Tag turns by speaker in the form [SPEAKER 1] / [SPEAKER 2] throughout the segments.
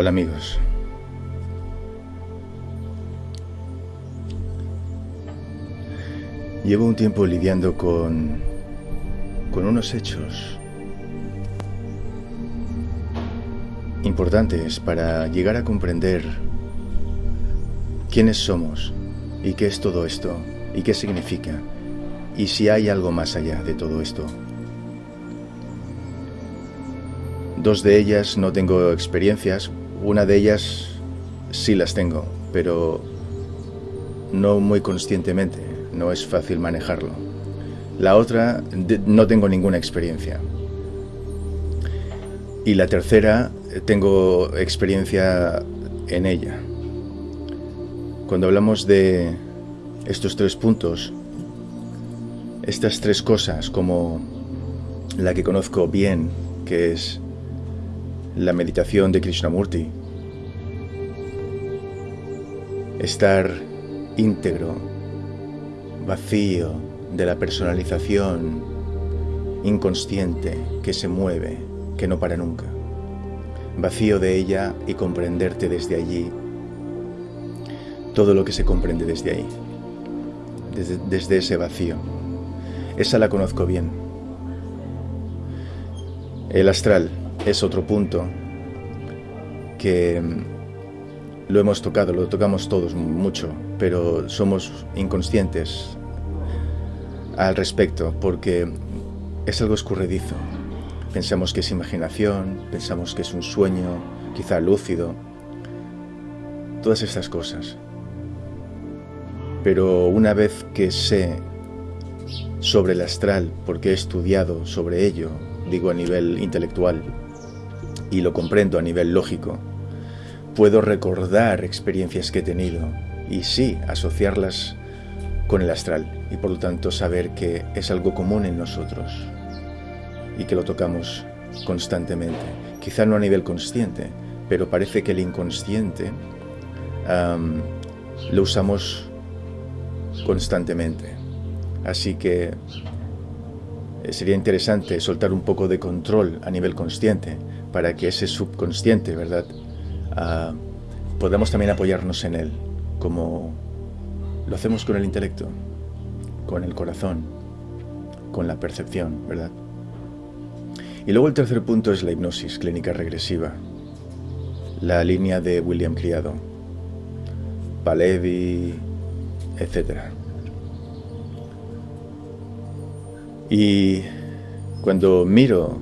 [SPEAKER 1] Hola amigos. Llevo un tiempo lidiando con, con unos hechos importantes para llegar a comprender quiénes somos y qué es todo esto y qué significa y si hay algo más allá de todo esto. Dos de ellas no tengo experiencias, una de ellas sí las tengo, pero no muy conscientemente, no es fácil manejarlo. La otra no tengo ninguna experiencia. Y la tercera tengo experiencia en ella. Cuando hablamos de estos tres puntos, estas tres cosas como la que conozco bien, que es la meditación de Krishnamurti, estar íntegro, vacío de la personalización inconsciente que se mueve, que no para nunca, vacío de ella y comprenderte desde allí todo lo que se comprende desde ahí, desde, desde ese vacío. Esa la conozco bien. El astral, es otro punto que mm, lo hemos tocado, lo tocamos todos mucho, pero somos inconscientes al respecto porque es algo escurridizo. Pensamos que es imaginación, pensamos que es un sueño, quizá lúcido, todas estas cosas. Pero una vez que sé sobre el astral, porque he estudiado sobre ello, digo a nivel intelectual, y lo comprendo a nivel lógico. Puedo recordar experiencias que he tenido y sí asociarlas con el astral y por lo tanto saber que es algo común en nosotros y que lo tocamos constantemente. Quizá no a nivel consciente, pero parece que el inconsciente lo usamos constantemente. Así que eh, sería interesante soltar un poco de control a nivel consciente para que ese subconsciente, ¿verdad? Uh, podamos también apoyarnos en él, como lo hacemos con el intelecto, con el corazón, con la percepción, ¿verdad? Y luego el tercer punto es la hipnosis clínica regresiva, la línea de William Criado, Palevi, etc. Y cuando miro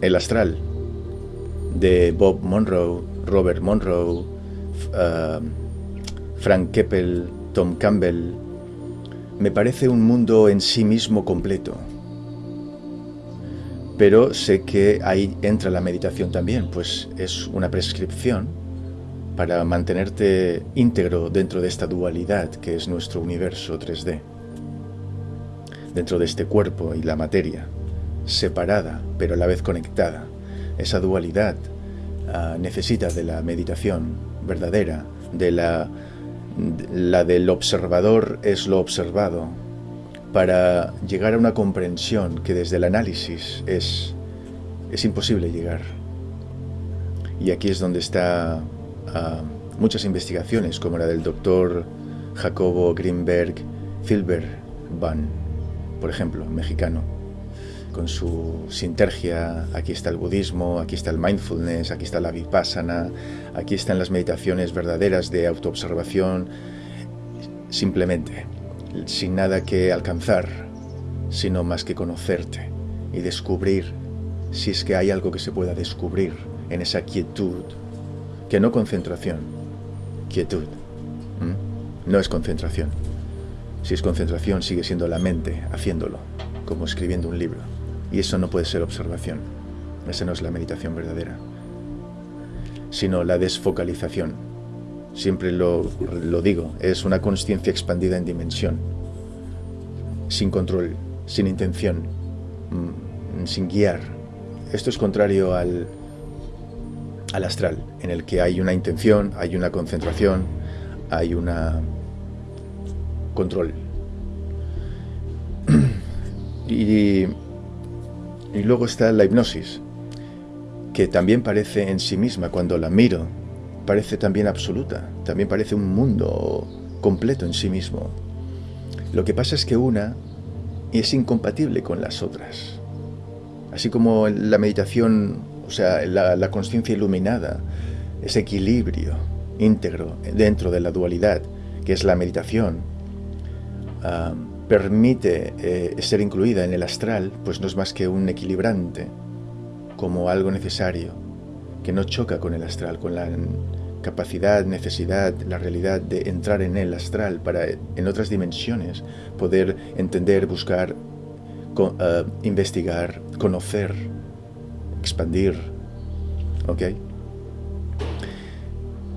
[SPEAKER 1] el astral, de Bob Monroe, Robert Monroe, uh, Frank Keppel, Tom Campbell, me parece un mundo en sí mismo completo. Pero sé que ahí entra la meditación también, pues es una prescripción para mantenerte íntegro dentro de esta dualidad que es nuestro universo 3D, dentro de este cuerpo y la materia, separada pero a la vez conectada esa dualidad ah, necesita de la meditación verdadera, de la, la del observador es lo observado, para llegar a una comprensión que desde el análisis es, es imposible llegar. Y aquí es donde está ah, muchas investigaciones, como la del doctor Jacobo Greenberg Filberban, por ejemplo, mexicano con su sintergia, aquí está el budismo, aquí está el mindfulness, aquí está la vipassana, aquí están las meditaciones verdaderas de autoobservación, simplemente, sin nada que alcanzar, sino más que conocerte y descubrir, si es que hay algo que se pueda descubrir en esa quietud, que no concentración, quietud, no es concentración. Si es concentración, sigue siendo la mente haciéndolo, como escribiendo un libro. Y eso no puede ser observación. Esa no es la meditación verdadera. Sino la desfocalización. Siempre lo, lo digo, es una conciencia expandida en dimensión. Sin control, sin intención, mm, sin guiar. Esto es contrario al, al astral, en el que hay una intención, hay una concentración, hay una control. y y luego está la hipnosis, que también parece en sí misma, cuando la miro, parece también absoluta, también parece un mundo completo en sí mismo. Lo que pasa es que una es incompatible con las otras. Así como la meditación, o sea, la, conciencia iluminada, ese equilibrio íntegro dentro de la dualidad, que es la meditación, ah, permite eh, ser incluida en el astral, pues no es más que un equilibrante, como algo necesario, que no choca con el astral, con la capacidad, necesidad, la realidad de entrar en el astral para en otras dimensiones poder entender, buscar, eh, investigar, conocer, expandir. ¿Ok?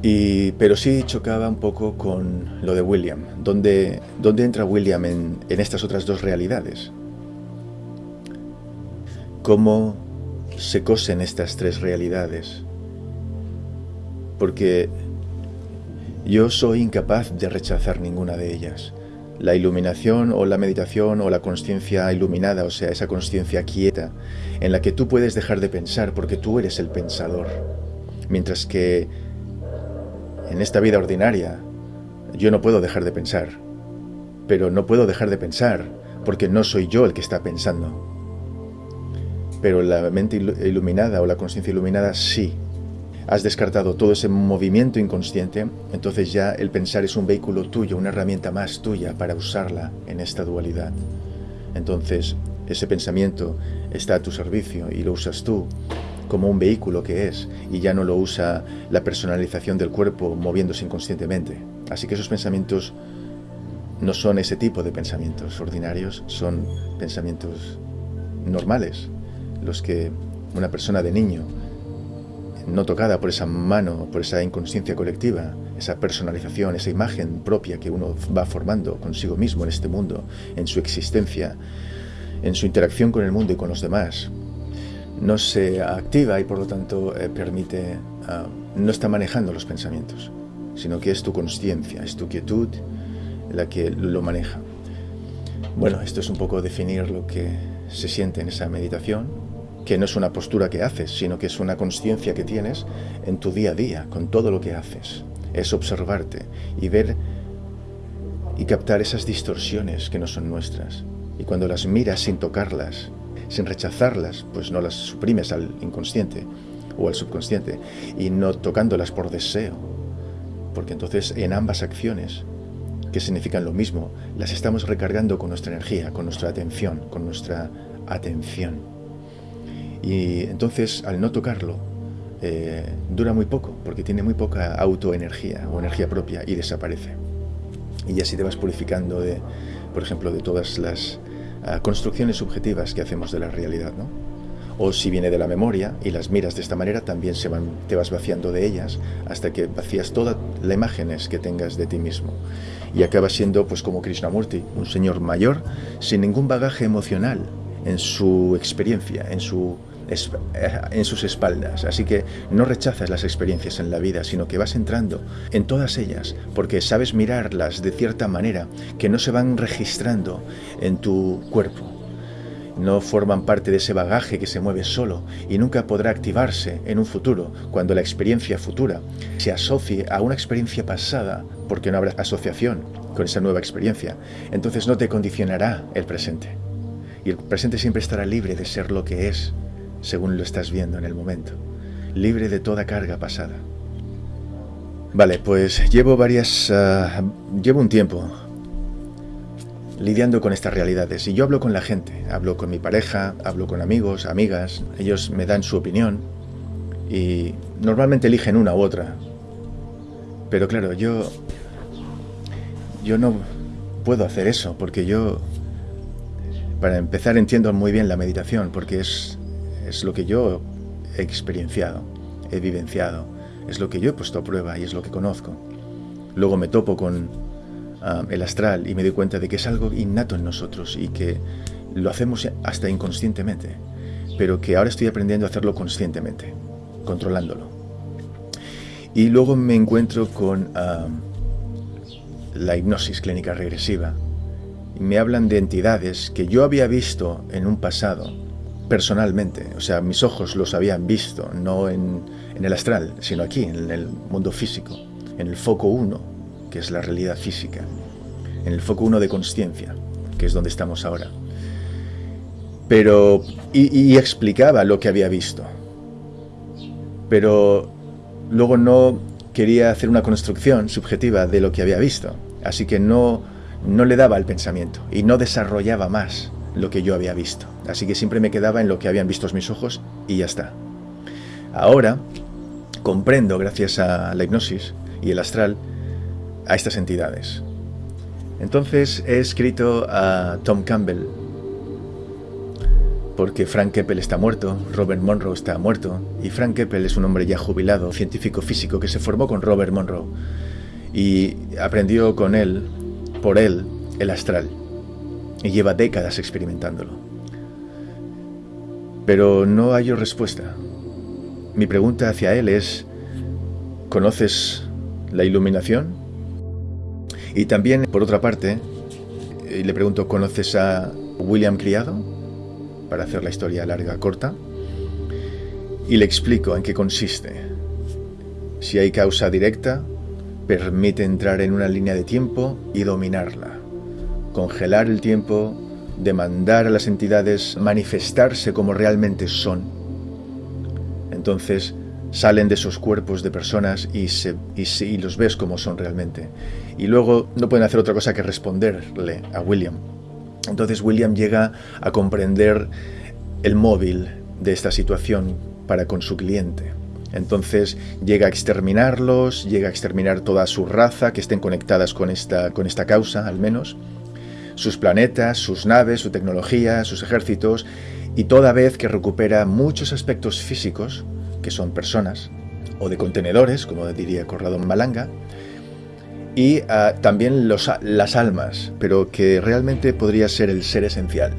[SPEAKER 1] Pero sí chocaba un poco con lo de William. ¿Dónde, dónde entra William en, en estas otras dos realidades? ¿Cómo se cosen estas tres realidades? Porque yo soy incapaz de rechazar ninguna de ellas. La iluminación o la meditación o la conciencia iluminada, o sea, esa conciencia quieta, en la que tú puedes dejar de pensar porque tú eres el pensador. Mientras que en esta vida ordinaria, yo no puedo dejar de pensar. Pero no puedo dejar de pensar porque no soy yo el que está pensando. Pero la mente iluminada o la conciencia iluminada sí. Has descartado todo ese movimiento inconsciente, entonces ya el pensar es un vehículo tuyo, una herramienta más tuya para usarla en esta dualidad. Entonces, ese pensamiento está a tu servicio y lo usas tú como un vehículo que es y ya no lo usa la personalización del cuerpo moviéndose inconscientemente. Así que esos pensamientos no son ese tipo de pensamientos ordinarios, son pensamientos normales, los que una persona de niño, no tocada por esa mano, por esa inconsciencia colectiva, esa personalización, esa imagen propia que uno va formando consigo mismo en este mundo, en su existencia, en su interacción con el mundo y con los demás, no se activa y por lo tanto eh, permite, ah, no está manejando los pensamientos, sino que es tu conciencia, es tu quietud la que lo maneja. Bueno, esto es un poco definir lo que se siente en esa meditación, que no es una postura que haces, sino que es una conciencia que tienes en tu día a día, con todo lo que haces. Es observarte y ver y captar esas distorsiones que no son nuestras. Y cuando las miras sin tocarlas, sin rechazarlas, pues no las suprimes al inconsciente o al subconsciente, y no tocándolas por deseo, porque entonces en ambas acciones, que significan lo mismo, las estamos recargando con nuestra energía, con nuestra atención, con nuestra atención. Y entonces, al no tocarlo, eh, dura muy poco, porque tiene muy poca autoenergía o energía propia y desaparece. Y así te vas purificando de, por ejemplo, de todas las construcciones subjetivas que hacemos de la realidad, ¿no? O si viene de la memoria y las miras de esta manera, también se te vas vaciando de ellas hasta que vacías todas las imágenes que tengas de ti mismo. Y acabas siendo, pues como Krishnamurti, un señor mayor sin ningún bagaje emocional en su experiencia, en su en sus espaldas. Así que no rechazas las experiencias en la vida, sino que vas entrando en todas ellas, porque sabes mirarlas de cierta manera que no se van registrando en tu cuerpo. No forman parte de ese bagaje que se mueve solo y nunca podrá activarse en un futuro cuando la experiencia futura se asocie a una experiencia pasada porque no habrá asociación con esa nueva experiencia. Entonces no te condicionará el presente. Y el presente siempre estará libre de ser lo que es, según lo estás viendo en el momento, libre de toda carga pasada. Vale, pues llevo varias... Ah, llevo un tiempo lidiando con estas realidades. Y yo hablo con la gente, hablo con mi pareja, hablo con amigos, amigas, ellos me dan su opinión. Y normalmente eligen una u otra. Pero claro, yo... Yo no puedo hacer eso porque yo... Para empezar entiendo muy bien la meditación porque es es lo que yo he experienciado, he vivenciado, es lo que yo he puesto a prueba y es lo que conozco. Luego me topo con ah, el astral y me doy cuenta de que es algo innato en nosotros y que lo hacemos hasta inconscientemente, pero que ahora estoy aprendiendo a hacerlo conscientemente, controlándolo. Y luego me encuentro con ah, la hipnosis clínica regresiva. Me hablan de entidades que yo había visto en un pasado personalmente. O sea, mis ojos los habían visto, no en, en el astral, sino aquí, en el mundo físico, en el foco 1, que es la realidad física, en el foco 1 de conciencia, que es donde estamos ahora. Pero, y, explicaba lo que había visto. Pero luego no quería hacer una construcción subjetiva de lo que había visto. Así que no, no le daba el pensamiento y no desarrollaba más lo que yo había visto. Así que siempre me quedaba en lo que habían visto mis ojos y ya está. Ahora comprendo, gracias a la hipnosis y el astral, a estas entidades. Entonces he escrito a Tom Campbell, porque Frank Keppel está muerto, Robert Monroe está muerto, y Frank Keppel es un hombre ya jubilado, científico físico, que se formó con Robert Monroe y aprendió con él, por él, el astral, y lleva décadas experimentándolo. Pero no hallo respuesta. Mi pregunta hacia él es, ¿conoces la iluminación? Y también, por otra parte, eh, le pregunto, ¿conoces a William Criado? para hacer la historia larga corta, y le explico en qué consiste. Si hay causa directa, permite entrar en una línea de tiempo y dominarla, congelar el tiempo, demandar a las entidades manifestarse como realmente son. Entonces salen de esos cuerpos de personas y, se, y los ves como son realmente. Y luego no pueden hacer otra cosa que responderle a William entonces William llega a comprender el móvil de esta situación para con su cliente. Entonces llega a exterminarlos, llega a exterminar toda su raza que estén conectadas con esta, con esta causa, al menos, sus planetas, sus naves, su tecnología, sus ejércitos, y toda vez que recupera muchos aspectos físicos, que son personas, o de contenedores, como diría Corrado Malanga, y ah, también las almas, pero que realmente podría ser el ser esencial,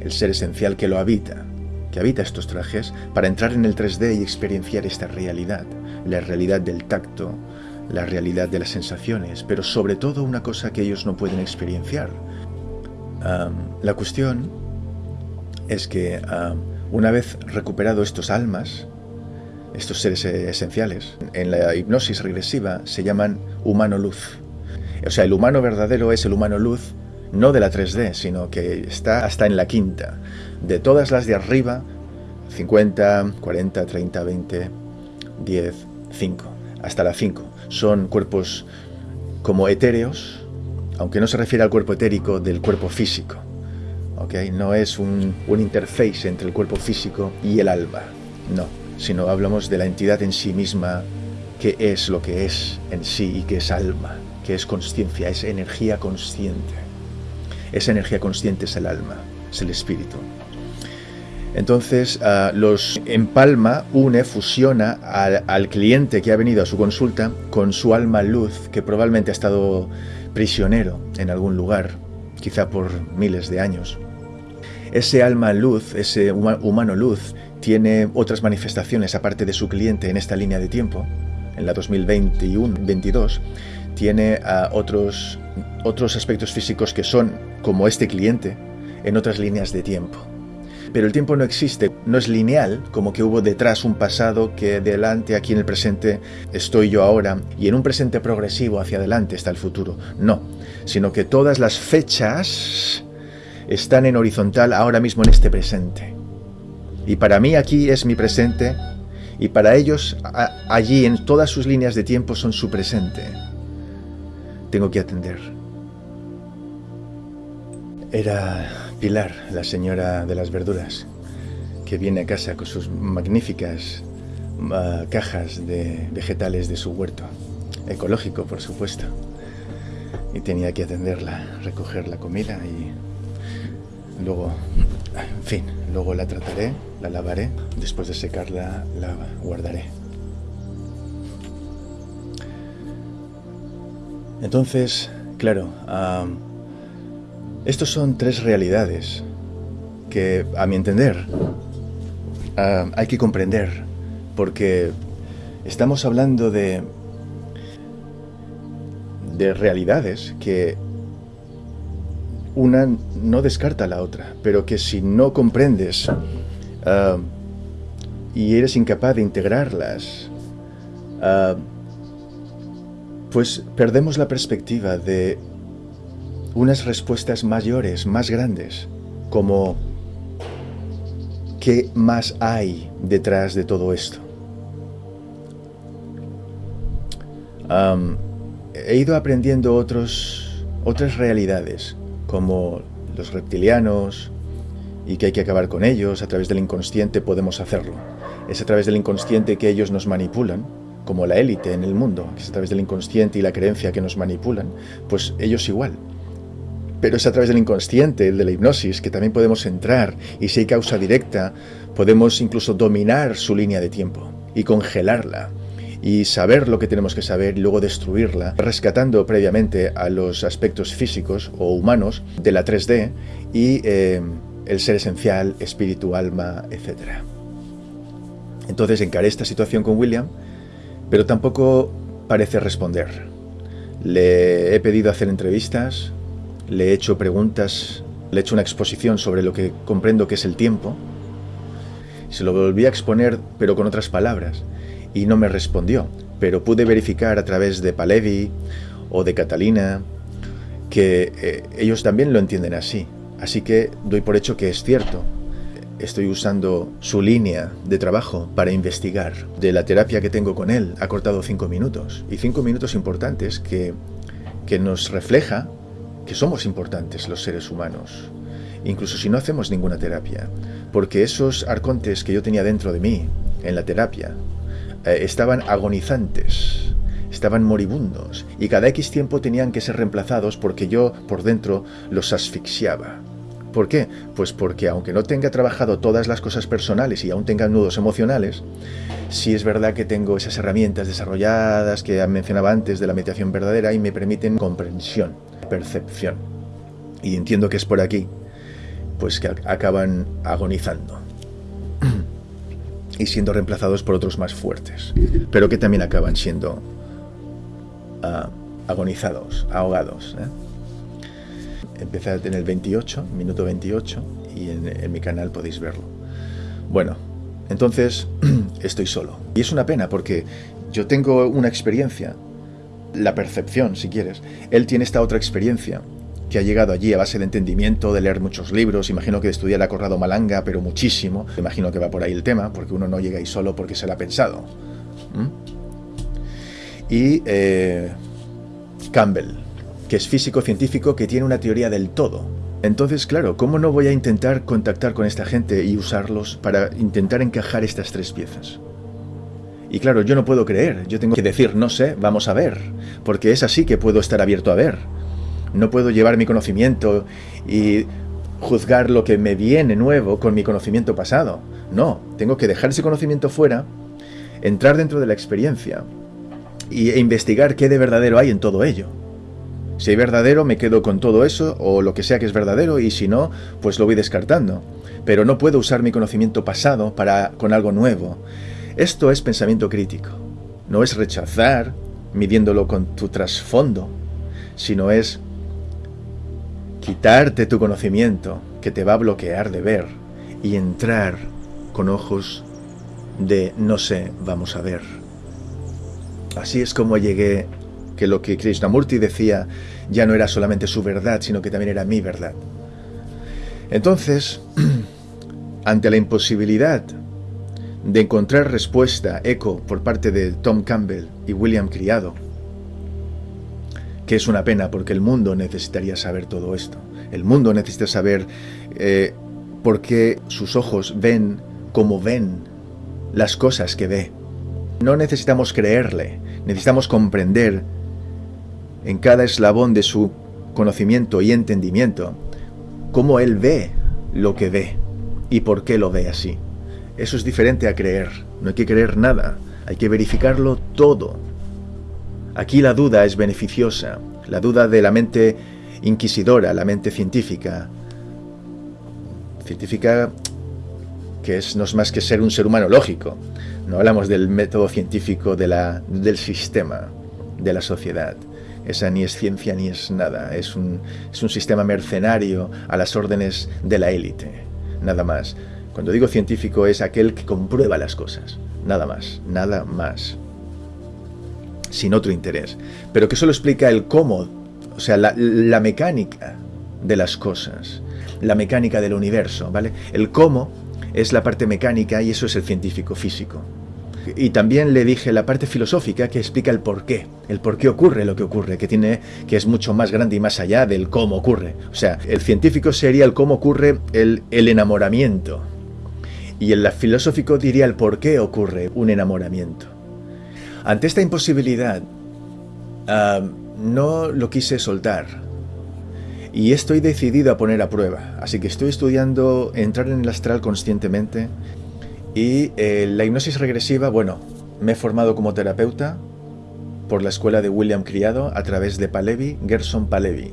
[SPEAKER 1] el ser esencial que lo habita, que habita estos trajes, para entrar en el 3D y experienciar esta realidad, la realidad del tacto, la realidad de las sensaciones, pero sobre todo una cosa que ellos no pueden experienciar. la cuestión es que una vez recuperado estos almas, estos seres esenciales, en la hipnosis regresiva se llaman humano luz. O sea, el humano verdadero es el humano luz, no de la 3D, sino que está hasta en la quinta. De todas las de arriba, 50, 40, 30, 20, 10, 5, hasta la 5. Son cuerpos como etéreos, aunque no se refiere al cuerpo etérico del cuerpo físico. ¿okay? No es un, un interface entre el cuerpo físico y el alma, no sino hablamos de la entidad en sí misma, que es lo que es en sí y que es alma, que es conciencia, es energía consciente. Esa energía consciente es el alma, es el espíritu. Entonces ah, los empalma, une, fusiona al, cliente que ha venido a su consulta con su alma luz, que probablemente ha estado prisionero en algún lugar, quizá por miles de años. Ese alma luz, ese humano luz, tiene otras manifestaciones aparte de su cliente en esta línea de tiempo, en la 2021-22, tiene ah, otros, otros aspectos físicos que son como este cliente en otras líneas de tiempo. Pero el tiempo no existe, no es lineal, como que hubo detrás un pasado que delante, aquí en el presente, estoy yo ahora, y en un presente progresivo hacia adelante está el futuro. No, sino que todas las fechas están en horizontal ahora mismo en este presente. Y para mí aquí es mi presente y para ellos allí en todas sus líneas de tiempo son su presente. Tengo que atender. Era Pilar, la señora de las verduras, que viene a casa con sus magníficas ah, cajas de vegetales de su huerto. Ecológico, por supuesto. Y tenía que atenderla, recoger la comida y luego, en fin, luego la trataré la lavaré, después de secarla la guardaré. Entonces, claro, estos son tres realidades que, a mi entender, hay que comprender, porque estamos hablando de, de realidades que una no descarta la otra, pero que si no comprendes ah, y eres incapaz de integrarlas, ah, pues perdemos la perspectiva de unas respuestas mayores, más grandes, como ¿qué más hay detrás de todo esto? he ido aprendiendo otros, otras realidades, como los reptilianos, y que hay que acabar con ellos, a través del inconsciente podemos hacerlo. Es a través del inconsciente que ellos nos manipulan, como la élite en el mundo, es a través del inconsciente y la creencia que nos manipulan, pues ellos igual. Pero es a través del inconsciente, de la hipnosis, que también podemos entrar y si hay causa directa, podemos incluso dominar su línea de tiempo y congelarla y saber lo que tenemos que saber y luego destruirla, rescatando previamente a los aspectos físicos o humanos de la 3D y eh, el ser esencial, espíritu, alma, etc. Entonces encaré esta situación con William, pero tampoco parece responder. Le he pedido hacer entrevistas, le he hecho preguntas, le he hecho una exposición sobre lo que comprendo que es el tiempo. Se lo volví a exponer, pero con otras palabras, y no me respondió. Pero pude verificar a través de Palevi o de Catalina que eh, ellos también lo entienden así. Así que doy por hecho que es cierto. Estoy usando su línea de trabajo para investigar. De la terapia que tengo con él ha cortado cinco minutos. Y cinco minutos importantes que, que nos refleja que somos importantes los seres humanos, incluso si no hacemos ninguna terapia, porque esos arcontes que yo tenía dentro de mí en la terapia eh, estaban agonizantes, estaban moribundos y cada X tiempo tenían que ser reemplazados porque yo por dentro los asfixiaba. ¿Por qué? Pues porque aunque no tenga trabajado todas las cosas personales y aún tenga nudos emocionales, sí es verdad que tengo esas herramientas desarrolladas que mencionaba antes de la meditación verdadera y me permiten comprensión percepción. Y entiendo que es por aquí, pues que acaban agonizando y siendo reemplazados por otros más fuertes, pero que también acaban siendo uh, agonizados, ahogados. ¿eh? Empecé en el 28, minuto 28, y en mi canal podéis verlo. Bueno, entonces estoy solo. Y es una pena porque yo tengo una experiencia la percepción, si quieres. Él tiene esta otra experiencia, que ha llegado allí a base de entendimiento, de leer muchos libros, imagino que de estudiar a Corrado Malanga, pero muchísimo. Imagino que va por ahí el tema, porque uno no llega ahí solo porque se lo ha pensado. Y eh, Campbell, que es físico-científico que tiene una teoría del todo. Entonces, claro, ¿cómo no voy a intentar contactar con esta gente y usarlos para intentar encajar estas tres piezas? Y claro, yo no puedo creer, yo tengo que decir, no sé, vamos a ver, porque es así que puedo estar abierto a ver. No puedo llevar mi conocimiento y juzgar lo que me viene nuevo con mi conocimiento pasado. No, tengo que dejar ese conocimiento fuera, entrar dentro de la experiencia e investigar qué de verdadero hay en todo ello. Si hay verdadero, me quedo con todo eso, o lo que sea que es verdadero, y si no, pues lo voy descartando. Pero no puedo usar mi conocimiento pasado para con algo nuevo. Esto es pensamiento crítico. No es rechazar midiéndolo con tu trasfondo, sino es quitarte tu conocimiento que te va a bloquear de ver y entrar con ojos de no sé, vamos a ver. Así es como llegué que lo que Krishnamurti decía ya no era solamente su verdad, sino que también era mi verdad. Entonces, ante la imposibilidad de encontrar respuesta, eco, por parte de Tom Campbell y William Criado, que es una pena porque el mundo necesitaría saber todo esto. El mundo necesita saber eh, por qué sus ojos ven como ven las cosas que ve. No necesitamos creerle, necesitamos comprender en cada eslabón de su conocimiento y entendimiento cómo él ve lo que ve y por qué lo ve así. Eso es diferente a creer. No hay que creer nada. Hay que verificarlo todo. Aquí la duda es beneficiosa. La duda de la mente inquisidora, la mente científica. Científica que es, no es más que ser un ser humano lógico. No hablamos del método científico de la, del sistema, de la sociedad. Esa ni es ciencia ni es nada. Es un, es un sistema mercenario a las órdenes de la élite. Nada más. Cuando digo científico es aquel que comprueba las cosas. Nada más. Nada más. Sin otro interés. Pero que solo explica el cómo. O sea, la, mecánica de las cosas. La mecánica del universo, ¿vale? El cómo es la parte mecánica y eso es el científico físico. Y también le dije la parte filosófica que explica el por qué, el por qué ocurre lo que ocurre, que tiene que es mucho más grande y más allá del cómo ocurre. O sea, el científico sería el cómo ocurre el, el enamoramiento. Y el filosófico diría el por qué ocurre un enamoramiento. Ante esta imposibilidad, no lo quise soltar. Y estoy decidido a poner a prueba. Así que estoy estudiando entrar en el astral conscientemente y eh, la hipnosis regresiva, bueno, me he formado como terapeuta por la escuela de William Criado a través de Palevi, Gerson Palevi,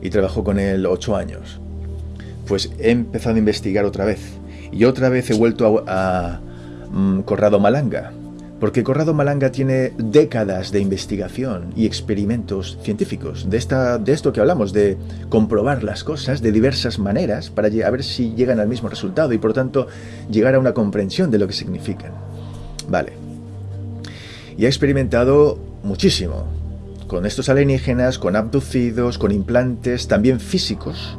[SPEAKER 1] y trabajo con él ocho años. Pues he empezado a investigar otra vez, y otra vez he vuelto a, mm, Corrado Malanga, porque Corrado Malanga tiene décadas de investigación y experimentos científicos, de, esta, de esto que hablamos, de comprobar las cosas de diversas maneras para a ver si llegan al mismo resultado y por tanto llegar a una comprensión de lo que significan. Vale. Y ha experimentado muchísimo, con estos alienígenas, con abducidos, con implantes, también físicos,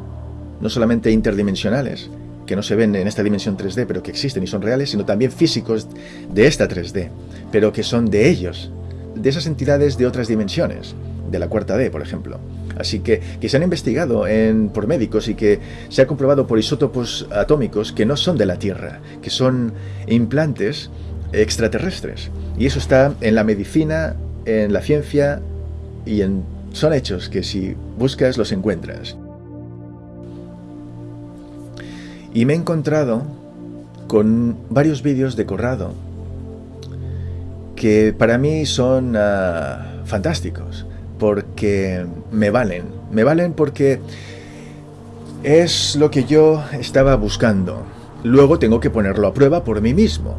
[SPEAKER 1] no solamente interdimensionales, que no se ven en esta dimensión 3D, pero que existen y son reales, sino también físicos de esta 3D, pero que son de ellos, de esas entidades de otras dimensiones, de la cuarta D, por ejemplo. Así que, que se han investigado en, por médicos y que se ha comprobado por isótopos atómicos que no son de la Tierra, que son implantes extraterrestres. Y eso está en la medicina, en la ciencia y en... Son hechos que si buscas los encuentras. Y me he encontrado con varios vídeos de Corrado que para mí son uh, fantásticos porque me valen. Me valen porque es lo que yo estaba buscando. Luego tengo que ponerlo a prueba por mí mismo.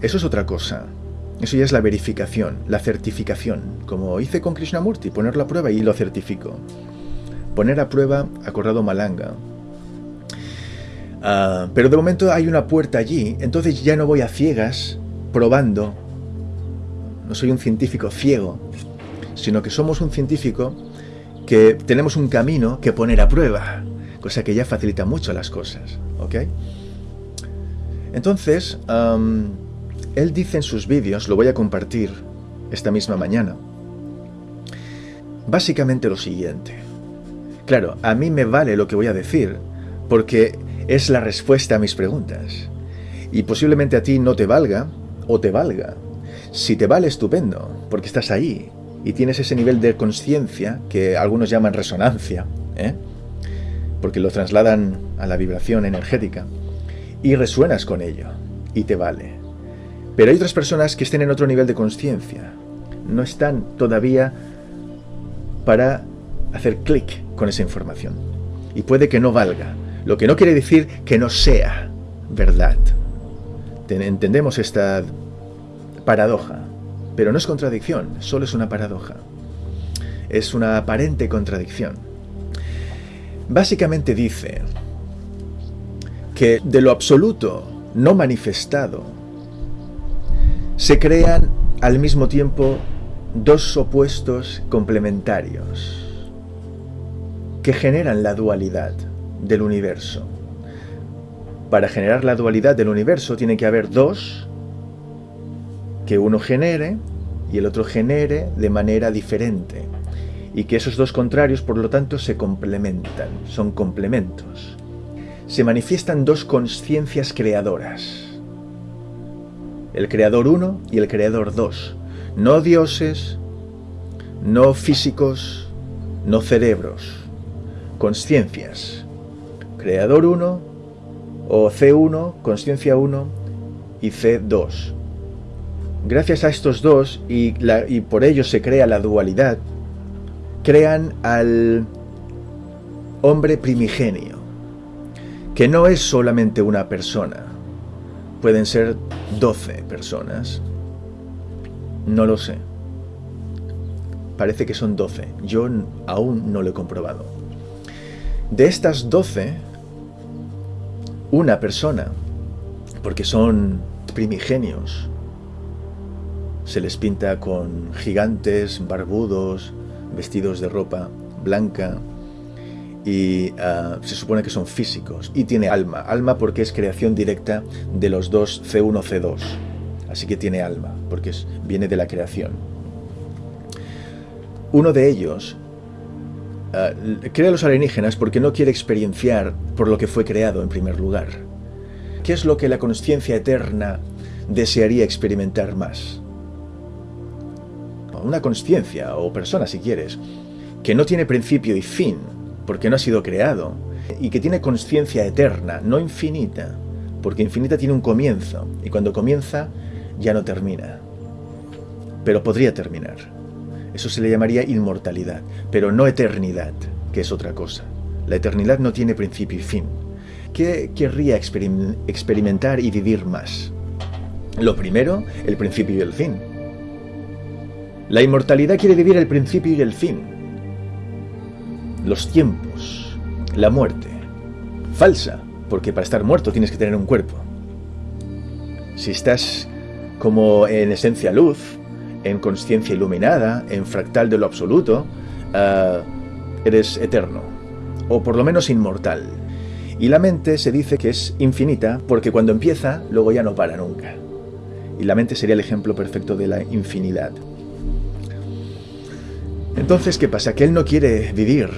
[SPEAKER 1] Eso es otra cosa. Eso ya es la verificación, la certificación, como hice con Krishnamurti, ponerlo a prueba y lo certifico. Poner a prueba a Corrado Malanga, Uh, pero de momento hay una puerta allí, entonces ya no voy a ciegas probando. No soy un científico ciego, sino que somos un científico que tenemos un camino que poner a prueba, cosa que ya facilita mucho las cosas, ¿ok? Entonces, él dice en sus vídeos, lo voy a compartir esta misma mañana, básicamente lo siguiente. Claro, a mí me vale lo que voy a decir, porque es la respuesta a mis preguntas. Y posiblemente a ti no te valga o te valga. Si te vale, estupendo, porque estás ahí y tienes ese nivel de conciencia que algunos llaman resonancia, ¿eh? porque lo trasladan a la vibración energética, y resuenas con ello, y te vale. Pero hay otras personas que estén en otro nivel de conciencia, no están todavía para hacer clic con esa información, y puede que no valga, lo que no quiere decir que no sea verdad. Entendemos esta paradoja, pero no es contradicción, solo es una paradoja. Es una aparente contradicción. Básicamente dice que de lo absoluto no manifestado se crean al mismo tiempo dos opuestos complementarios que generan la dualidad del universo. Para generar la dualidad del universo tiene que haber dos que uno genere y el otro genere de manera diferente. Y que esos dos contrarios, por lo tanto, se complementan, son complementos. Se manifiestan dos conciencias creadoras. El creador uno y el creador dos. No dioses, no físicos, no cerebros. Conciencias creador 1 o C1, conciencia 1 y C2. Gracias a estos dos, y, y por ello se crea la dualidad, crean al hombre primigenio, que no es solamente una persona, pueden ser 12 personas, no lo sé. parece que son 12. Yo aún no lo he comprobado. De estas 12, una persona, porque son primigenios, se les pinta con gigantes, barbudos, vestidos de ropa blanca, y ah, se supone que son físicos y tiene alma. Alma porque es creación directa de los dos C1, C2. Así que tiene alma, porque viene de la creación. Uno de ellos ah, crea los alienígenas porque no quiere experienciar por lo que fue creado en primer lugar. ¿Qué es lo que la conciencia eterna desearía experimentar más? Una conciencia, o persona si quieres, que no tiene principio y fin, porque no ha sido creado, y que tiene conciencia eterna, no infinita, porque infinita tiene un comienzo, y cuando comienza ya no termina. Pero podría terminar. Eso se le llamaría inmortalidad, pero no eternidad, que es otra cosa. La eternidad no tiene principio y fin. ¿Qué querría experimentar y vivir más? Lo primero, el principio y el fin. La inmortalidad quiere vivir el principio y el fin los tiempos, la muerte. Falsa, porque para estar muerto tienes que tener un cuerpo. Si estás como en esencia luz, en conciencia iluminada, en fractal de lo absoluto, ah, eres eterno, o por lo menos inmortal. Y la mente se dice que es infinita porque cuando empieza, luego ya no para nunca. Y la mente sería el ejemplo perfecto de la infinidad. Entonces, ¿qué pasa? Que él no quiere vivir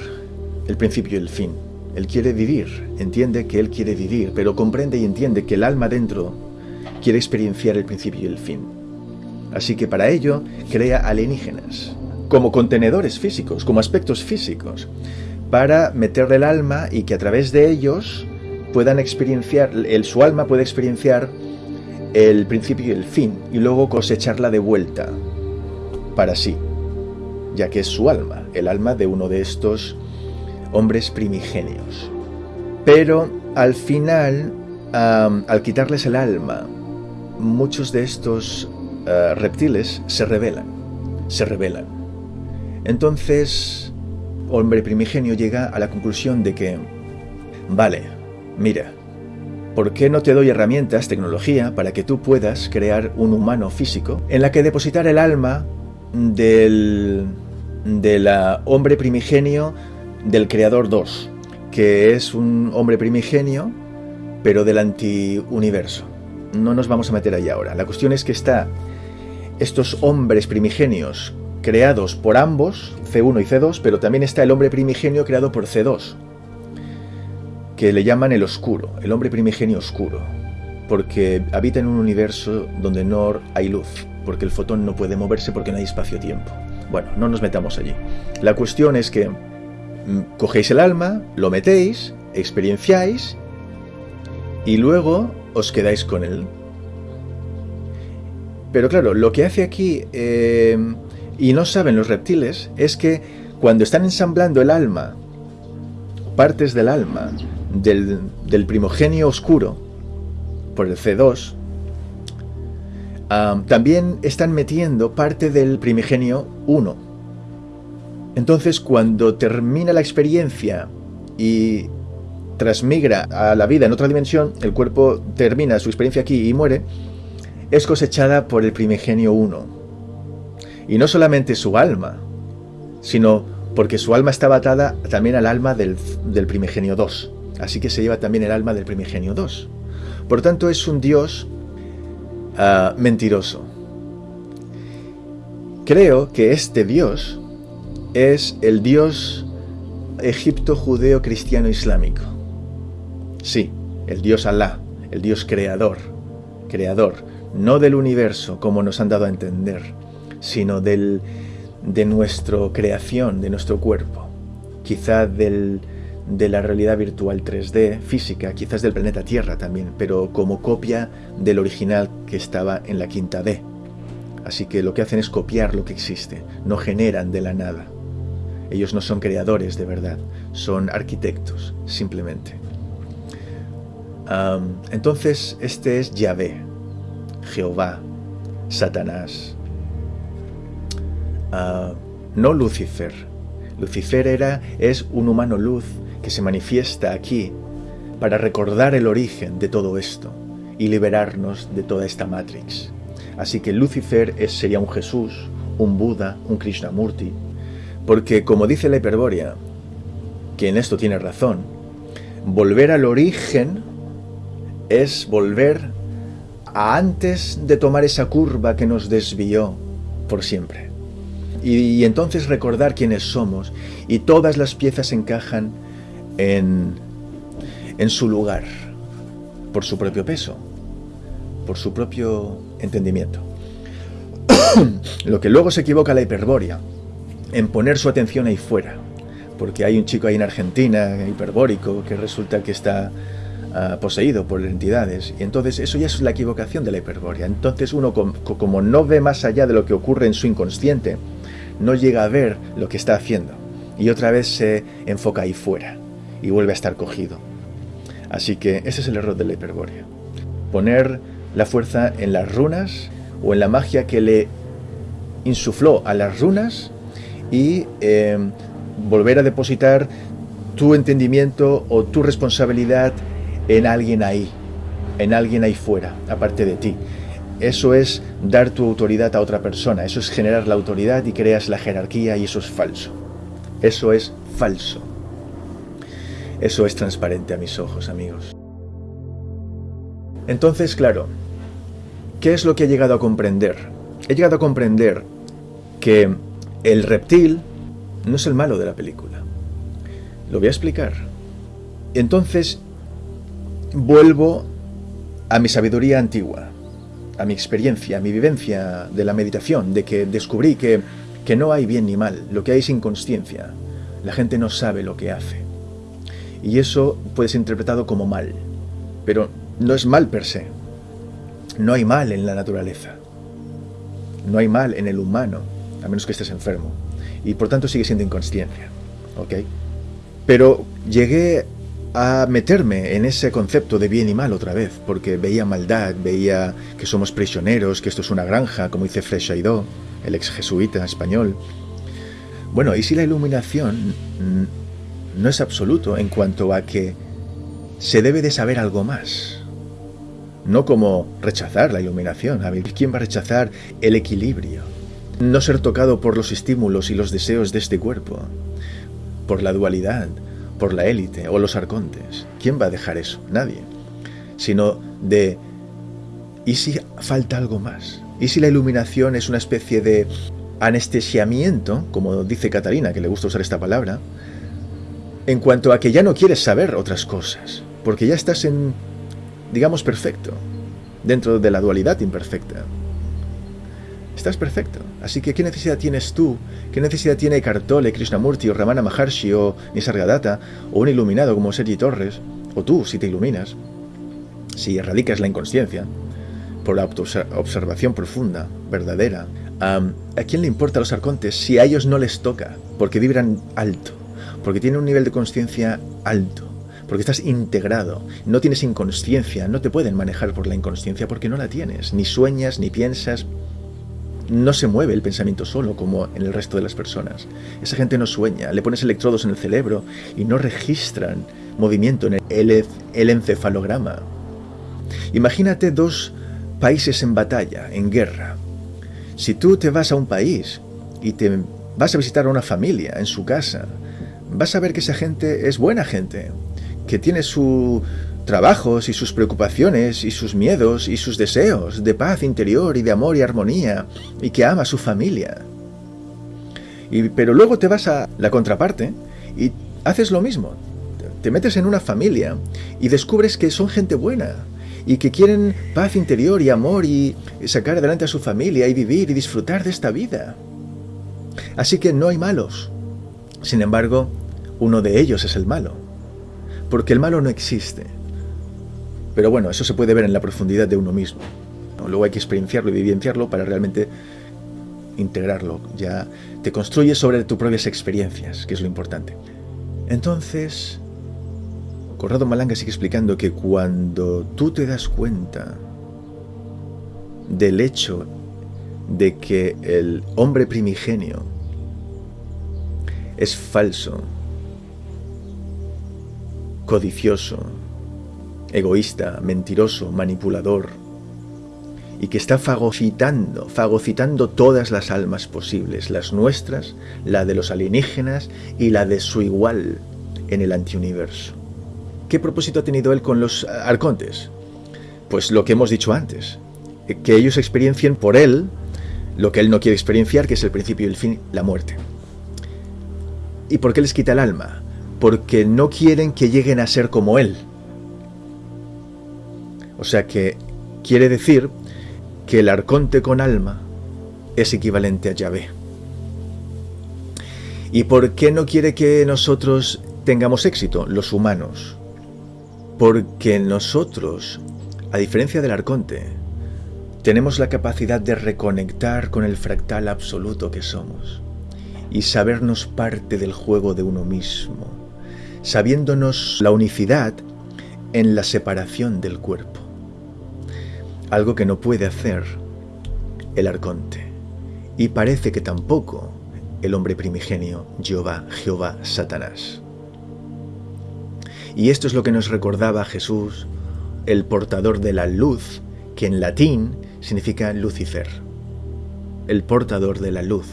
[SPEAKER 1] el principio y el fin. Él quiere vivir, entiende que él quiere vivir, pero comprende y entiende que el alma dentro quiere experienciar el principio y el fin. Así que para ello crea alienígenas, como contenedores físicos, como aspectos físicos, para meterle el alma y que a través de ellos puedan experienciar, el, su alma puede experienciar el principio y el fin, y luego cosecharla de vuelta para sí, ya que es su alma, el alma de uno de estos hombres primigenios. Pero al final, al quitarles el alma, muchos de estos eh, reptiles se rebelan, se rebelan. Entonces, hombre primigenio llega a la conclusión de que, vale, mira, ¿por qué no te doy herramientas, tecnología, para que tú puedas crear un humano físico en la que depositar el alma del, del hombre primigenio del Creador 2, que es un hombre primigenio, pero del antiuniverso. No nos vamos a meter ahí ahora. La cuestión es que está estos hombres primigenios creados por ambos, C1 y C2, pero también está el hombre primigenio creado por C2, que le llaman el oscuro, el hombre primigenio oscuro, porque habita en un universo donde no hay luz, porque el fotón no puede moverse porque no hay espacio-tiempo. Bueno, no nos metamos allí. La cuestión es que cogéis el alma, lo metéis, experienciáis y luego os quedáis con él. Pero claro, lo que hace aquí, eh, y no saben los reptiles, es que cuando están ensamblando el alma, partes del alma, del, del primogenio oscuro, por el C2, también están metiendo parte del primigenio 1 entonces, cuando termina la experiencia y transmigra a la vida en otra dimensión, el cuerpo termina su experiencia aquí y muere, es cosechada por el primigenio 1. Y no solamente su alma, sino porque su alma está atada también al alma del, primigenio 2. Así que se lleva también el alma del primigenio 2. Por tanto, es un Dios ah, mentiroso. Creo que este Dios es el Dios egipto judeo cristiano islámico. Sí, el Dios Alá, el Dios creador, creador, no del universo como nos han dado a entender, sino del, de nuestra creación, de nuestro cuerpo, quizá del, de la realidad virtual 3D física, quizás del planeta Tierra también, pero como copia del original que estaba en la quinta D. Así que lo que hacen es copiar lo que existe, no generan de la nada. Ellos no son creadores de verdad, son arquitectos, simplemente. entonces, este es Yahvé, Jehová, Satanás. no Lucifer. Lucifer era, es un humano luz que se manifiesta aquí para recordar el origen de todo esto y liberarnos de toda esta Matrix. Así que Lucifer es, sería un Jesús, un Buda, un Krishnamurti, porque como dice la Hiperbórea, que en esto tiene razón, volver al origen es volver a antes de tomar esa curva que nos desvió por siempre. Y, entonces recordar quiénes somos y todas las piezas encajan en, en su lugar, por su propio peso, por su propio entendimiento. Lo que luego se equivoca la hiperbórea, en poner su atención ahí fuera, porque hay un chico ahí en Argentina, hiperbórico, que resulta que está ah, poseído por entidades, y entonces eso ya es la equivocación de la hiperbórea. Entonces uno como no ve más allá de lo que ocurre en su inconsciente, no llega a ver lo que está haciendo, y otra vez se enfoca ahí fuera, y vuelve a estar cogido. Así que ese es el error de la hiperbórea. Poner la fuerza en las runas o en la magia que le insufló a las runas y eh, volver a depositar tu entendimiento o tu responsabilidad en alguien ahí, en alguien ahí fuera, aparte de ti. Eso es dar tu autoridad a otra persona, eso es generar la autoridad y creas la jerarquía y eso es falso. Eso es falso. Eso es transparente a mis ojos, amigos. Entonces, claro, ¿qué es lo que he llegado a comprender? He llegado a comprender que el reptil no es el malo de la película. Lo voy a explicar. Entonces, vuelvo a mi sabiduría antigua, a mi experiencia, a mi vivencia de la meditación, de que descubrí que, que no hay bien ni mal, lo que hay es inconsciencia. La gente no sabe lo que hace. Y eso puede ser interpretado como mal. Pero no es mal per se. No hay mal en la naturaleza. No hay mal en el humano, a menos que estés enfermo y por tanto sigue siendo inconsciencia. ¿Ok? Pero llegué a meterme en ese concepto de bien y mal otra vez, porque veía maldad, veía que somos prisioneros, que esto es una granja, como dice Freiredo, el ex jesuita español. Bueno, y si la iluminación no es absoluto en cuanto a que se debe de saber algo más. No como rechazar la iluminación. A ver, ¿quién va a rechazar el equilibrio? no ser tocado por los estímulos y los deseos de este cuerpo, por la dualidad, por la élite o los arcontes. ¿Quién va a dejar eso? Nadie. Sino de, ¿y si falta algo más? ¿Y si la iluminación es una especie de anestesiamiento, como dice Catalina, que le gusta usar esta palabra, en cuanto a que ya no quieres saber otras cosas, porque ya estás en, digamos, perfecto, dentro de la dualidad imperfecta. Estás perfecto. Así que, ¿qué necesidad tienes tú? ¿Qué necesidad tiene Kartole, Krishnamurti o Ramana Maharshi o Nisargadatta o un iluminado como Sergi Torres? O tú, si te iluminas, si erradicas la inconsciencia, por la observación profunda, verdadera. ¿A quién le importa a los arcontes si a ellos no les toca? Porque vibran alto, porque tienen un nivel de conciencia alto, porque estás integrado, no tienes inconsciencia, no te pueden manejar por la inconsciencia porque no la tienes, ni sueñas, ni piensas, no se mueve el pensamiento solo como en el resto de las personas. Esa gente no sueña, le pones electrodos en el cerebro y no registran movimiento en el, el encefalograma. Imagínate dos países en batalla, en guerra. Si tú te vas a un país y te vas a visitar a una familia en su casa, vas a ver que esa gente es buena gente, que tiene su, trabajos y sus preocupaciones y sus miedos y sus deseos de paz interior y de amor y armonía y que ama a su familia. Y, pero luego te vas a la contraparte y haces lo mismo. Te metes en una familia y descubres que son gente buena y que quieren paz interior y amor y sacar adelante a su familia y vivir y disfrutar de esta vida. Así que no hay malos. Sin embargo, uno de ellos es el malo. Porque el malo no existe. Pero bueno, eso se puede ver en la profundidad de uno mismo. Luego hay que experienciarlo y vivenciarlo para realmente integrarlo. Ya te construyes sobre tus propias experiencias, que es lo importante. Entonces, Corrado Malanga sigue explicando que cuando tú te das cuenta del hecho de que el hombre primigenio es falso, codicioso, egoísta, mentiroso, manipulador, y que está fagocitando, fagocitando todas las almas posibles, las nuestras, la de los alienígenas y la de su igual en el antiuniverso. ¿Qué propósito ha tenido él con los arcontes? Pues lo que hemos dicho antes, que ellos experiencien por él lo que él no quiere experienciar, que es el principio y el fin, la muerte. ¿Y por qué les quita el alma? Porque no quieren que lleguen a ser como él. O sea que quiere decir que el arconte con alma es equivalente a Yahvé. ¿Y por qué no quiere que nosotros tengamos éxito, los humanos? Porque nosotros, a diferencia del arconte, tenemos la capacidad de reconectar con el fractal absoluto que somos y sabernos parte del juego de uno mismo, sabiéndonos la unicidad en la separación del cuerpo algo que no puede hacer el arconte. Y parece que tampoco el hombre primigenio, Jehová, Jehová, Satanás. Y esto es lo que nos recordaba Jesús, el portador de la luz, que en latín significa Lucifer. El portador de la luz.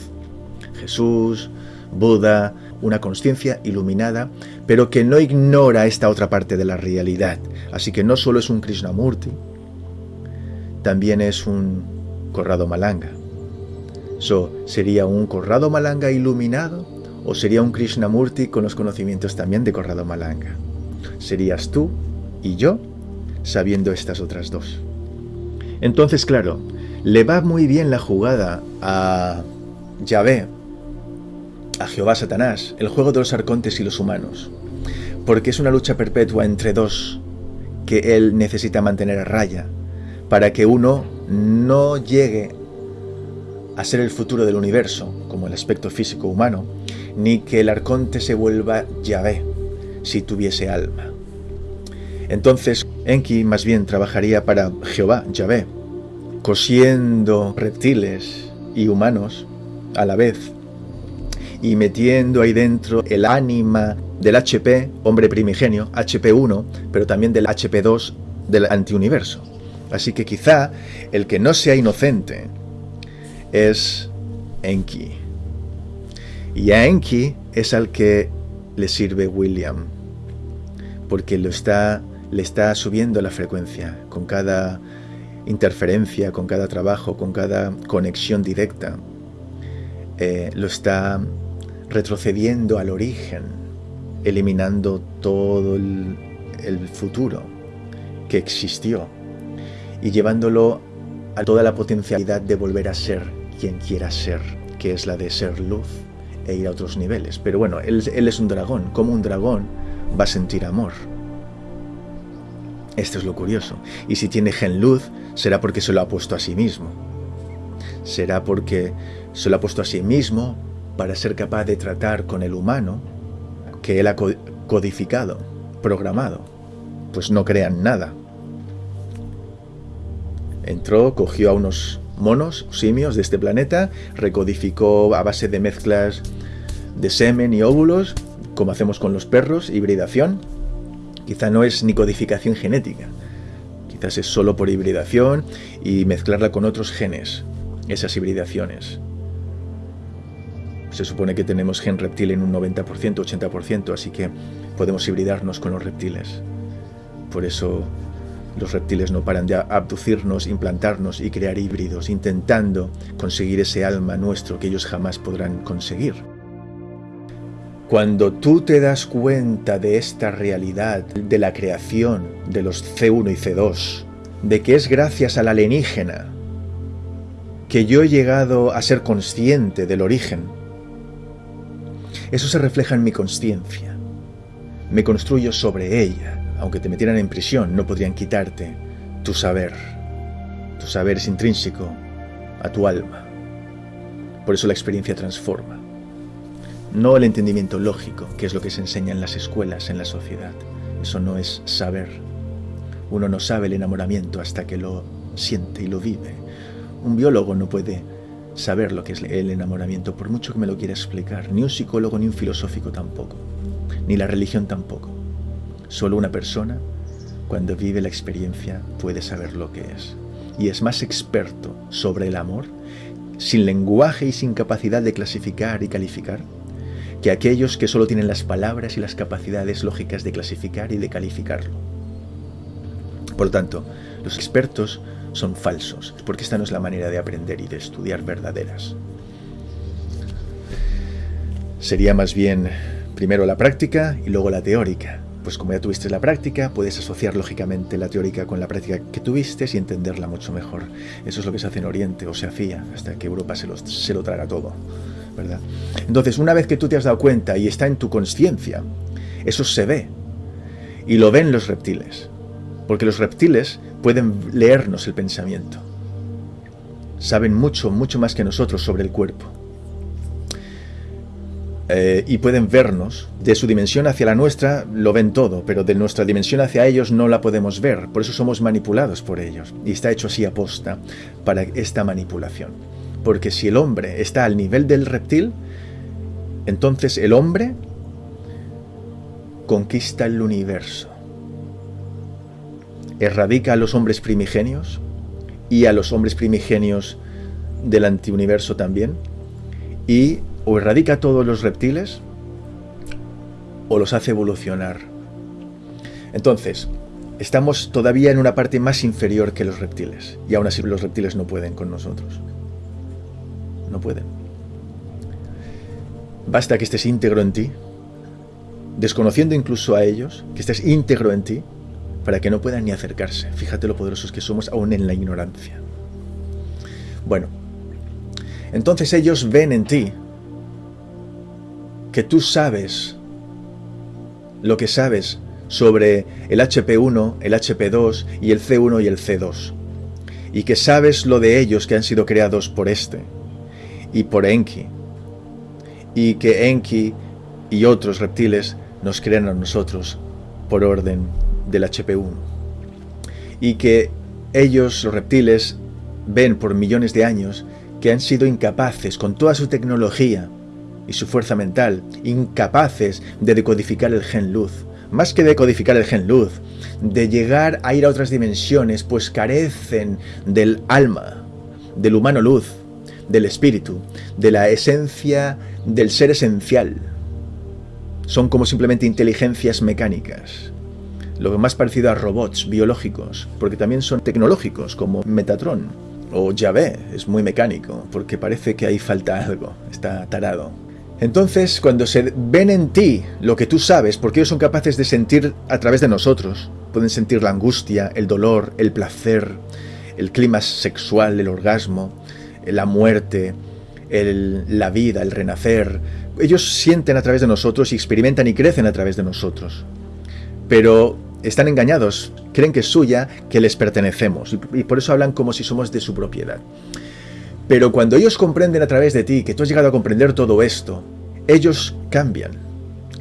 [SPEAKER 1] Jesús, Buda, una conciencia iluminada, pero que no ignora esta otra parte de la realidad. Así que no solo es un Krishnamurti, también es un Corrado Malanga. So, ¿Sería un Corrado Malanga iluminado o sería un Krishnamurti con los conocimientos también de Corrado Malanga? Serías tú y yo sabiendo estas otras dos. Entonces, claro, le va muy bien la jugada a Yahvé, a Jehová Satanás, el juego de los arcontes y los humanos, porque es una lucha perpetua entre dos que él necesita mantener a raya para que uno no llegue a ser el futuro del universo, como el aspecto físico humano, ni que el arconte se vuelva Yahvé, si tuviese alma. Entonces, Enki más bien trabajaría para Jehová, Yahvé, cosiendo reptiles y humanos a la vez, y metiendo ahí dentro el ánima del HP, hombre primigenio, HP1, pero también del HP2 del antiuniverso. Así que quizá el que no sea inocente es Enki. Y a Enki es al que le sirve William, porque lo está, le está subiendo la frecuencia con cada interferencia, con cada trabajo, con cada conexión directa. Eh, lo está retrocediendo al origen, eliminando todo el futuro que existió y llevándolo a toda la potencialidad de volver a ser quien quiera ser, que es la de ser luz e ir a otros niveles. Pero bueno, él, es un dragón. como un dragón va a sentir amor? Esto es lo curioso. Y si tiene gen luz, será porque se lo ha puesto a sí mismo. Será porque se lo ha puesto a sí mismo para ser capaz de tratar con el humano que él ha codificado, programado. Pues no crean nada, Entró, cogió a unos monos, simios de este planeta, recodificó a base de mezclas de semen y óvulos, como hacemos con los perros, hibridación. Quizá no es ni codificación genética, quizás es solo por hibridación y mezclarla con otros genes, esas hibridaciones. Se supone que tenemos gen reptil en un 90%, 80%, así que podemos hibridarnos con los reptiles. Por eso los reptiles no paran de abducirnos, implantarnos y crear híbridos, intentando conseguir ese alma nuestro que ellos jamás podrán conseguir. Cuando tú te das cuenta de esta realidad, de la creación de los C1 y C2, de que es gracias al alienígena que yo he llegado a ser consciente del origen, eso se refleja en mi conciencia. Me construyo sobre ella aunque te metieran en prisión, no podrían quitarte tu saber. Tu saber es intrínseco a tu alma. Por eso la experiencia transforma. No el entendimiento lógico, que es lo que se enseña en las escuelas, en la sociedad. Eso no es saber. Uno no sabe el enamoramiento hasta que lo siente y lo vive. Un biólogo no puede saber lo que es el enamoramiento, por mucho que me lo quiera explicar. Ni un psicólogo ni un filosófico tampoco. Ni la religión tampoco. Solo una persona, cuando vive la experiencia, puede saber lo que es. Y es más experto sobre el amor, sin lenguaje y sin capacidad de clasificar y calificar, que aquellos que solo tienen las palabras y las capacidades lógicas de clasificar y de calificarlo. Por lo tanto, los expertos son falsos, porque esta no es la manera de aprender y de estudiar verdaderas. Sería más bien primero la práctica y luego la teórica. Pues como ya tuviste la práctica, puedes asociar lógicamente la teórica con la práctica que tuviste y entenderla mucho mejor. Eso es lo que se hace en Oriente, o se hacía, hasta que Europa se lo, se lo traga todo. ¿verdad? Entonces, una vez que tú te has dado cuenta y está en tu conciencia, eso se ve. Y lo ven los reptiles. Porque los reptiles pueden leernos el pensamiento. Saben mucho, mucho más que nosotros sobre el cuerpo. Eh, y pueden vernos. De su dimensión hacia la nuestra lo ven todo, pero de nuestra dimensión hacia ellos no la podemos ver. Por eso somos manipulados por ellos. Y está hecho así aposta para esta manipulación. Porque si el hombre está al nivel del reptil, entonces el hombre conquista el universo. Erradica a los hombres primigenios y a los hombres primigenios del antiuniverso también. Y o erradica a todos los reptiles o los hace evolucionar. Entonces, estamos todavía en una parte más inferior que los reptiles. Y aún así los reptiles no pueden con nosotros no pueden. Basta que estés íntegro en ti, desconociendo incluso a ellos, que estés íntegro en ti, para que no puedan ni acercarse. Fíjate lo poderosos que somos aún en la ignorancia. Bueno, entonces ellos ven en ti que tú sabes lo que sabes sobre el HP1, el HP2 y el C1 y el C2, y que sabes lo de ellos que han sido creados por este, y por Enki. Y que Enki y otros reptiles nos crean a nosotros por orden del HP1. Y que ellos, los reptiles, ven por millones de años que han sido incapaces, con toda su tecnología y su fuerza mental, incapaces de decodificar el gen luz. Más que decodificar el gen luz, de llegar a ir a otras dimensiones, pues carecen del alma, del humano luz, del espíritu, de la esencia del ser esencial. Son como simplemente inteligencias mecánicas. Lo más parecido a robots biológicos, porque también son tecnológicos, como Metatron o Yahvé, es muy mecánico, porque parece que ahí falta algo, está tarado. Entonces, cuando se ven en ti lo que tú sabes, porque ellos son capaces de sentir a través de nosotros, pueden sentir la angustia, el dolor, el placer, el clima sexual, el orgasmo, la muerte, la vida, el renacer. Ellos sienten a través de nosotros y experimentan y crecen a través de nosotros. Pero están engañados, creen que es suya, que les pertenecemos, y, por eso hablan como si somos de su propiedad. Pero cuando ellos comprenden a través de ti que tú has llegado a comprender todo esto, ellos cambian,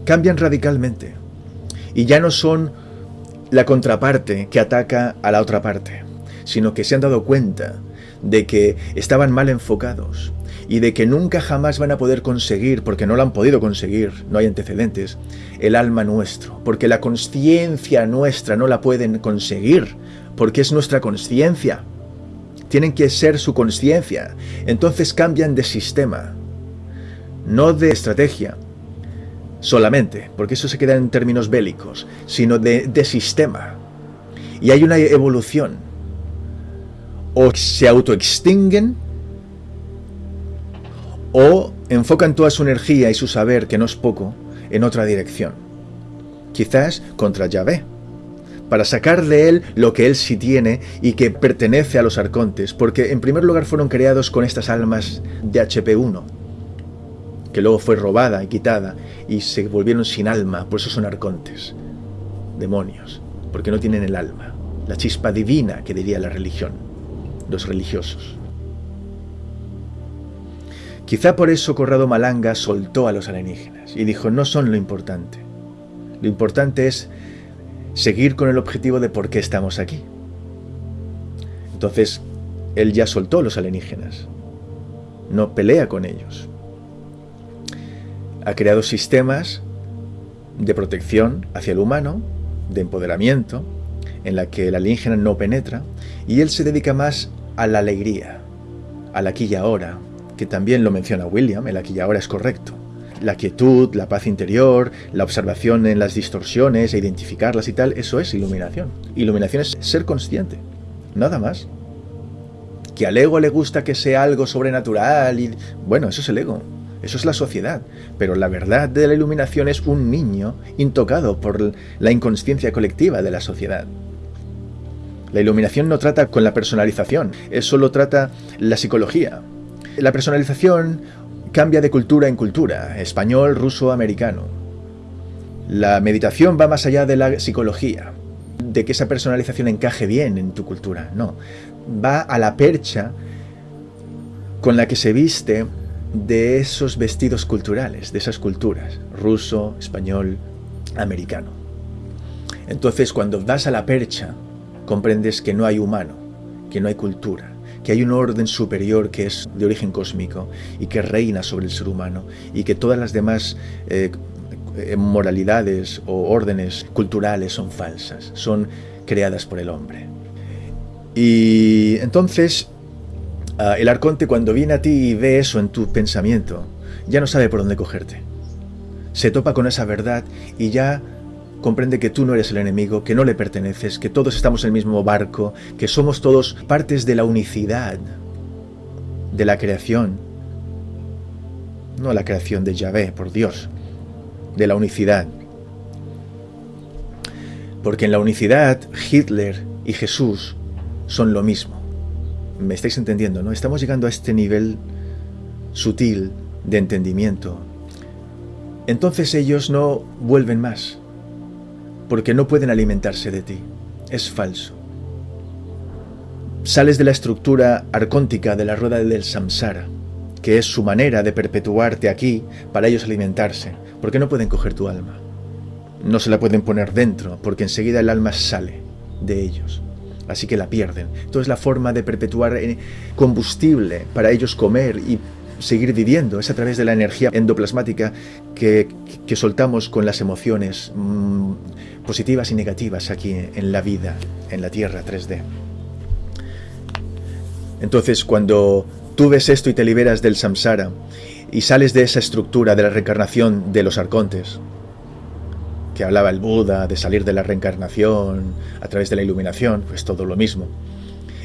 [SPEAKER 1] cambian radicalmente. Y ya no son la contraparte que ataca a la otra parte, sino que se han dado cuenta de que estaban mal enfocados y de que nunca jamás van a poder conseguir, porque no lo han podido conseguir, no hay antecedentes, el alma nuestro, porque la conciencia nuestra no la pueden conseguir, porque es nuestra conciencia. Tienen que ser su conciencia. Entonces cambian de sistema, no de estrategia solamente, porque eso se queda en términos bélicos, sino de, de sistema. Y hay una evolución o se autoextinguen o enfocan toda su energía y su saber, que no es poco, en otra dirección. Quizás contra Yahvé, para sacar de él lo que él sí tiene y que pertenece a los arcontes, porque en primer lugar fueron creados con estas almas de HP1, que luego fue robada y quitada y se volvieron sin alma, por eso son arcontes, demonios, porque no tienen el alma, la chispa divina que diría la religión los religiosos. Quizá por eso Corrado Malanga soltó a los alienígenas y dijo, no son lo importante. Lo importante es seguir con el objetivo de por qué estamos aquí. Entonces, él ya soltó a los alienígenas. no pelea con ellos. Ha creado sistemas de protección hacia el humano, de empoderamiento, en la que el alienígena no penetra, y él se dedica más a la alegría, al aquí y ahora, que también lo menciona William, el aquí y ahora es correcto. La quietud, la paz interior, la observación en las distorsiones e identificarlas y tal, eso es iluminación. Iluminación es ser consciente, nada más. Que al ego le gusta que sea algo sobrenatural y... Bueno, eso es el ego, eso es la sociedad. Pero la verdad de la iluminación es un niño intocado por la inconsciencia colectiva de la sociedad. La iluminación no trata con la personalización, eso solo trata la psicología. La personalización cambia de cultura en cultura, español, ruso, americano. La meditación va más allá de la psicología, de que esa personalización encaje bien en tu cultura, no. Va a la percha con la que se viste de esos vestidos culturales, de esas culturas, ruso, español, americano. Entonces cuando vas a la percha, comprendes que no hay humano, que no hay cultura, que hay un orden superior que es de origen cósmico y que reina sobre el ser humano y que todas las demás eh, eh, moralidades o órdenes culturales son falsas, son creadas por el hombre. Y entonces ah, el arconte cuando viene a ti y ve eso en tu pensamiento, ya no sabe por dónde cogerte. Se topa con esa verdad y ya comprende que tú no eres el enemigo, que no le perteneces, que todos estamos en el mismo barco, que somos todos partes de la unicidad, de la creación. No la creación de Yahvé, por Dios, de la unicidad. Porque en la unicidad, Hitler y Jesús son lo mismo. ¿Me estáis entendiendo? ¿no? Estamos llegando a este nivel sutil de entendimiento. Entonces ellos no vuelven más porque no pueden alimentarse de ti. Es falso. Sales de la estructura arcóntica de la rueda del samsara, que es su manera de perpetuarte aquí para ellos alimentarse, porque no pueden coger tu alma. No se la pueden poner dentro, porque enseguida el alma sale de ellos. Así que la pierden. Entonces la forma de perpetuar eh, combustible para ellos comer y seguir viviendo es a través de la energía endoplasmática que, soltamos con las emociones mm, positivas y negativas aquí en la vida, en la Tierra 3D. Entonces, cuando tú ves esto y te liberas del samsara y sales de esa estructura de la reencarnación de los arcontes, que hablaba el Buda de salir de la reencarnación a través de la iluminación, pues todo lo mismo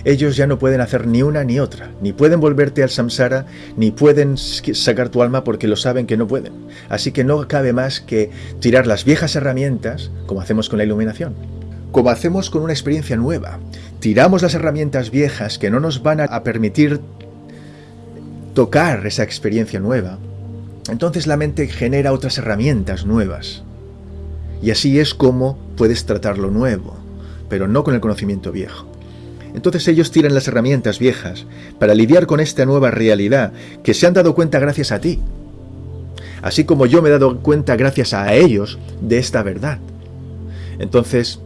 [SPEAKER 1] ellos ya no pueden hacer ni una ni otra, ni pueden volverte al samsara, ni pueden sacar tu alma porque lo saben que no pueden. Así que no cabe más que tirar las viejas herramientas, como hacemos con la iluminación, como hacemos con una experiencia nueva. Tiramos las herramientas viejas que no nos van a permitir tocar esa experiencia nueva. Entonces la mente genera otras herramientas nuevas. Y así es como puedes tratar lo nuevo, pero no con el conocimiento viejo. Entonces ellos tiran las herramientas viejas para lidiar con esta nueva realidad que se han dado cuenta gracias a ti. Así como yo me he dado cuenta gracias a ellos de esta verdad. Entonces,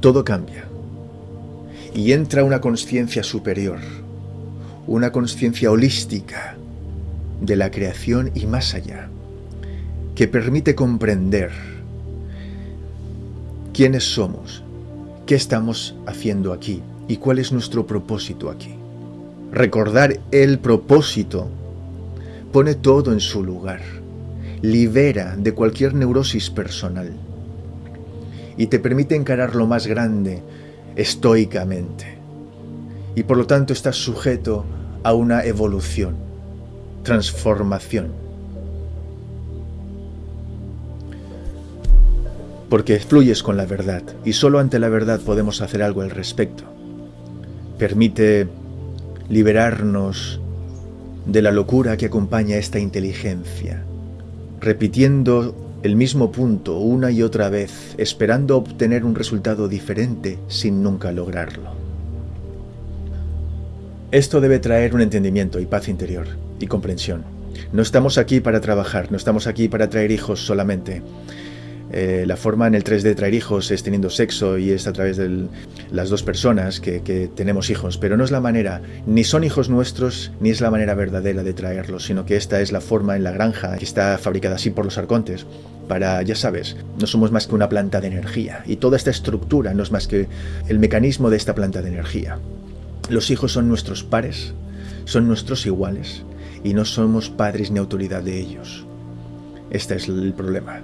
[SPEAKER 1] todo cambia. Y entra una conciencia superior, una conciencia holística de la creación y más allá, que permite comprender quiénes somos, qué estamos haciendo aquí, y cuál es nuestro propósito aquí. Recordar el propósito pone todo en su lugar, libera de cualquier neurosis personal y te permite encarar lo más grande estoicamente. Y por lo tanto estás sujeto a una evolución, transformación. Porque fluyes con la verdad y solo ante la verdad podemos hacer algo al respecto permite liberarnos de la locura que acompaña esta inteligencia, repitiendo el mismo punto una y otra vez, esperando obtener un resultado diferente sin nunca lograrlo. Esto debe traer un entendimiento y paz interior y comprensión. No estamos aquí para trabajar, no estamos aquí para traer hijos solamente. Eh, la forma en el 3D de traer hijos es teniendo sexo y es a través de las dos personas que, que, tenemos hijos, pero no es la manera, ni son hijos nuestros, ni es la manera verdadera de traerlos, sino que esta es la forma en la granja que está fabricada así por los arcontes, para, ya sabes, no somos más que una planta de energía, y toda esta estructura no es más que el mecanismo de esta planta de energía. Los hijos son nuestros pares, son nuestros iguales, y no somos padres ni autoridad de ellos. Este es el problema.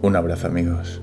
[SPEAKER 1] Un abrazo amigos.